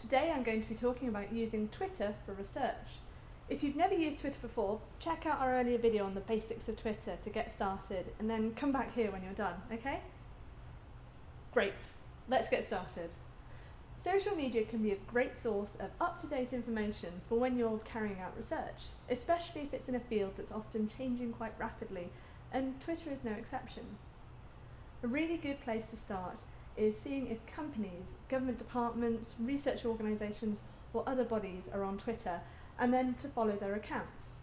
Today I'm going to be talking about using Twitter for research. If you've never used Twitter before, check out our earlier video on the basics of Twitter to get started and then come back here when you're done, okay? Great, let's get started. Social media can be a great source of up-to-date information for when you're carrying out research, especially if it's in a field that's often changing quite rapidly, and Twitter is no exception. A really good place to start is seeing if companies, government departments, research organisations or other bodies are on Twitter and then to follow their accounts.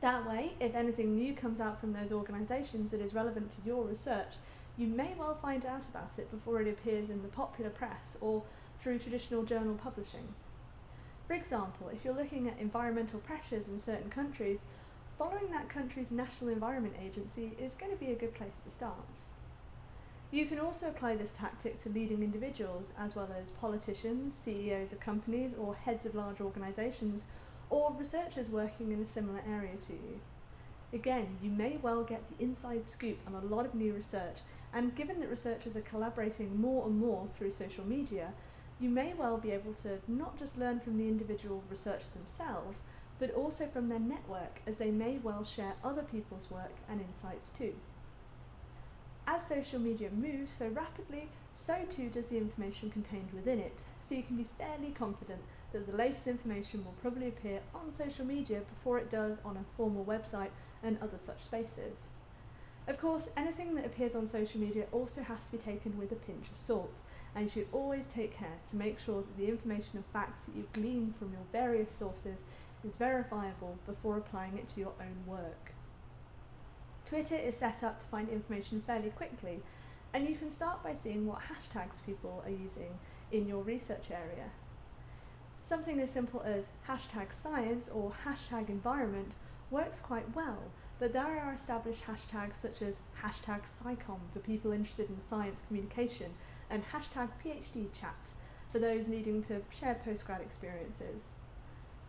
That way, if anything new comes out from those organisations that is relevant to your research, you may well find out about it before it appears in the popular press or through traditional journal publishing. For example, if you're looking at environmental pressures in certain countries, following that country's National Environment Agency is going to be a good place to start. You can also apply this tactic to leading individuals as well as politicians, CEOs of companies or heads of large organisations or researchers working in a similar area to you. Again, you may well get the inside scoop on a lot of new research and given that researchers are collaborating more and more through social media, you may well be able to not just learn from the individual researchers themselves, but also from their network as they may well share other people's work and insights too. As social media moves so rapidly, so too does the information contained within it, so you can be fairly confident that the latest information will probably appear on social media before it does on a formal website and other such spaces. Of course, anything that appears on social media also has to be taken with a pinch of salt, and you should always take care to make sure that the information and facts that you've gleaned from your various sources is verifiable before applying it to your own work. Twitter is set up to find information fairly quickly, and you can start by seeing what hashtags people are using in your research area. Something as simple as hashtag science or hashtag environment works quite well, but there are established hashtags such as hashtag SciComm for people interested in science communication and hashtag PhD chat for those needing to share postgrad experiences.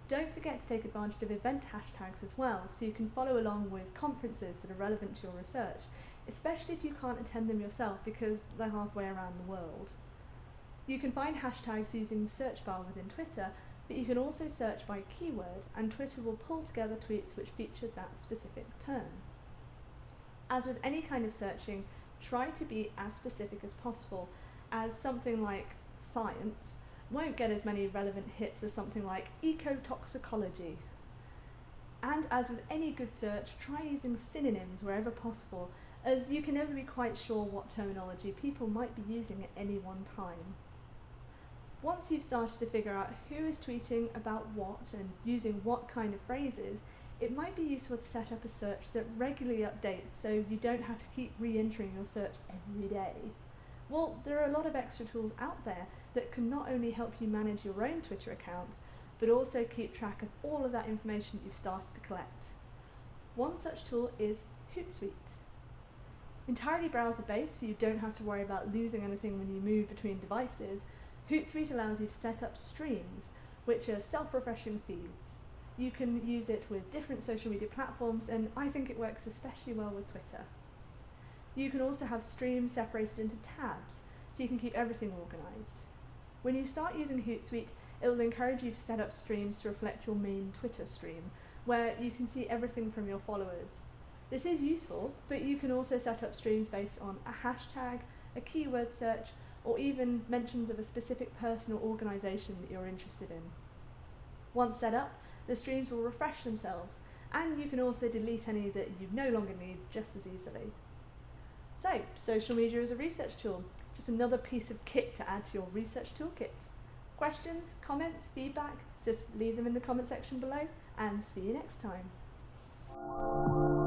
Don't forget to take advantage of event hashtags as well, so you can follow along with conferences that are relevant to your research, especially if you can't attend them yourself because they're halfway around the world. You can find hashtags using the search bar within Twitter, but you can also search by keyword and Twitter will pull together tweets which feature that specific term. As with any kind of searching, try to be as specific as possible, as something like science won't get as many relevant hits as something like ecotoxicology. And as with any good search, try using synonyms wherever possible, as you can never be quite sure what terminology people might be using at any one time. Once you've started to figure out who is tweeting about what and using what kind of phrases, it might be useful to set up a search that regularly updates so you don't have to keep re-entering your search every day. Well, there are a lot of extra tools out there that can not only help you manage your own Twitter account, but also keep track of all of that information that you've started to collect. One such tool is Hootsuite. Entirely browser-based, so you don't have to worry about losing anything when you move between devices, Hootsuite allows you to set up streams, which are self-refreshing feeds. You can use it with different social media platforms, and I think it works especially well with Twitter. You can also have streams separated into tabs, so you can keep everything organised. When you start using Hootsuite, it will encourage you to set up streams to reflect your main Twitter stream, where you can see everything from your followers. This is useful, but you can also set up streams based on a hashtag, a keyword search, or even mentions of a specific person or organisation that you're interested in. Once set up, the streams will refresh themselves, and you can also delete any that you no longer need just as easily. So, social media is a research tool, just another piece of kit to add to your research toolkit. Questions, comments, feedback, just leave them in the comment section below, and see you next time.